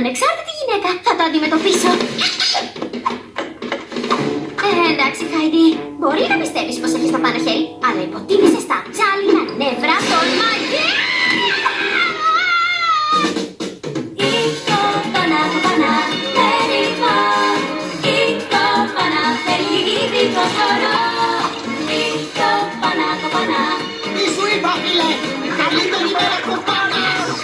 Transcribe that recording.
ανεξάρτητη γυναίκα θα το αντιμετωπίσω. Ε, εντάξει, Χάιντι. Μπορεί να πιστεύεις πως έχεις τα πάνω χέρι, αλλά υποτίμησες τα τσάλινα νεύρα των μαγείων. Ήτο πανά, το πανά, περίπα. Ήτο πανά, θέλει ήδη το χώρο. Ήτο πανά, το πανά. Τι σου είπα, φίλε! Καλύτερη μέρα κοπάνας!